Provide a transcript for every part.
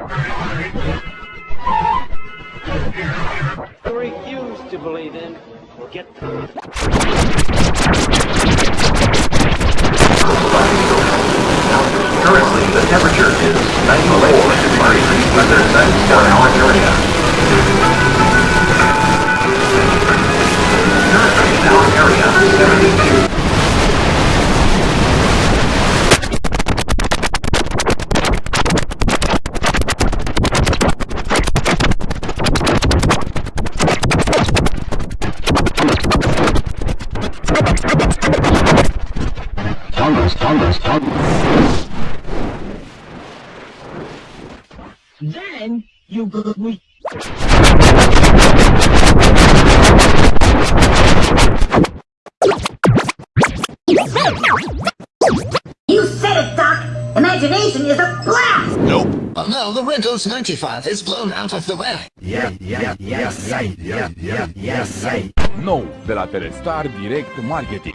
I refuse to believe in or get Currently, the temperature is 94 degrees. Weather 97. You said it, Doc! Imagination is a blast! Nope. Well, no, the Windows 95 is blown out of the way. Yeah, yeah, yes, yeah, yeah, yeah, yes, yeah. Nou, de la Telestar Direct Marketing.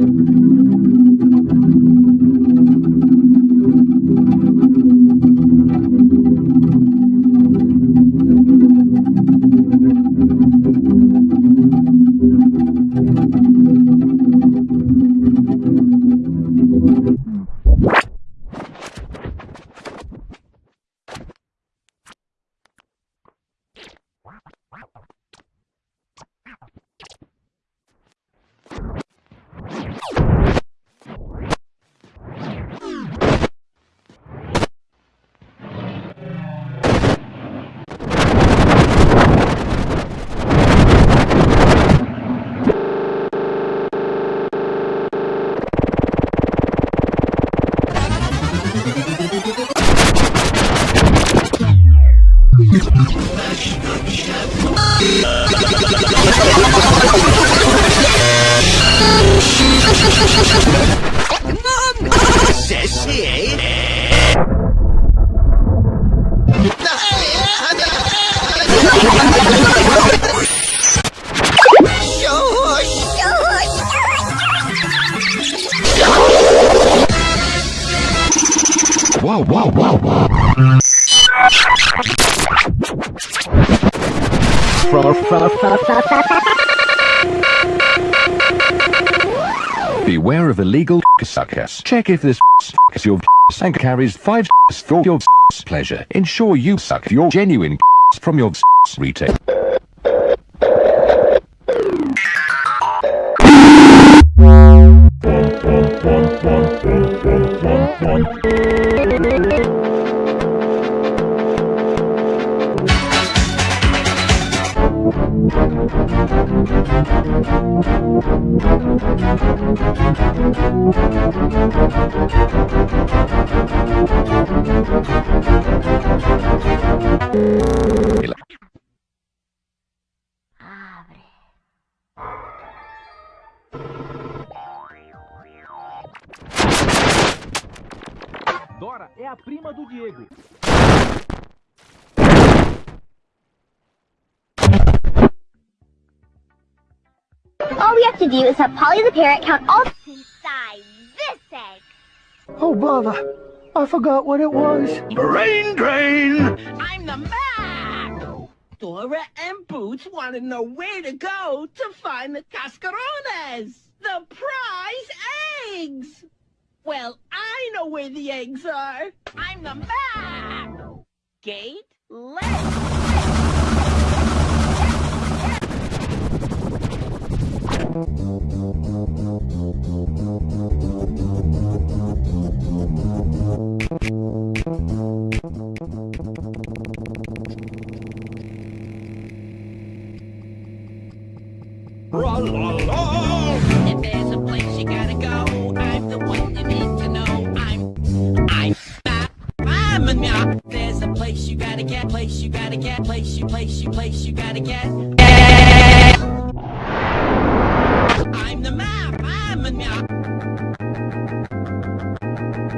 Abre. Abre. Wow, wow, wow, wow. Beware of illegal suckers. Check if this is your and carries five for your pleasure. Ensure you suck your genuine from your retail. Abre. Dora é a prima do Diego. All we have to do is have Polly the parrot count all inside this egg. Oh, bother. I forgot what it was. Brain drain! I'm the Map! Dora and Boots want to know where to go to find the cascarones, the prize eggs! Well, I know where the eggs are. I'm the Map! Gate, let's... If there's a place you gotta go, I'm the one you need to know. I'm, I'm, I'm. There's a place you gotta get, place you gotta get, place you, place you, place you gotta get.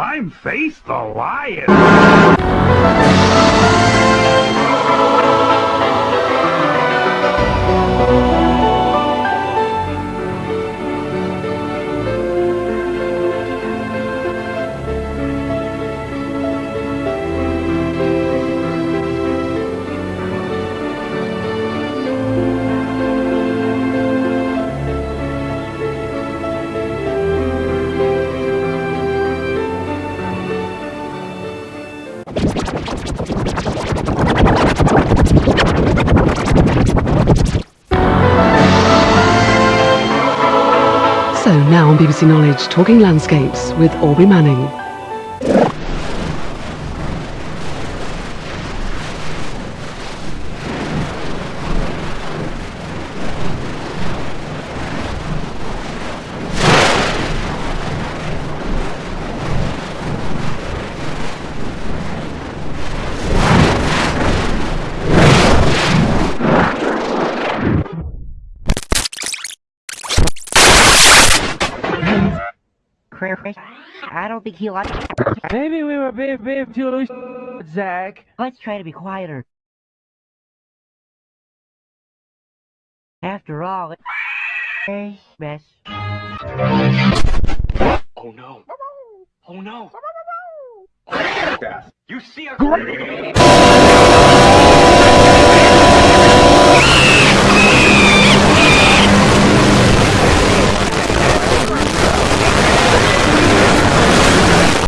I'm Face the Lion! BBC Knowledge, talking landscapes with Aubrey Manning. I don't think he likes. Maybe we were being, being too loose, Zach. Let's try to be quieter. After all, it's a mess. Oh no. Oh no. You see a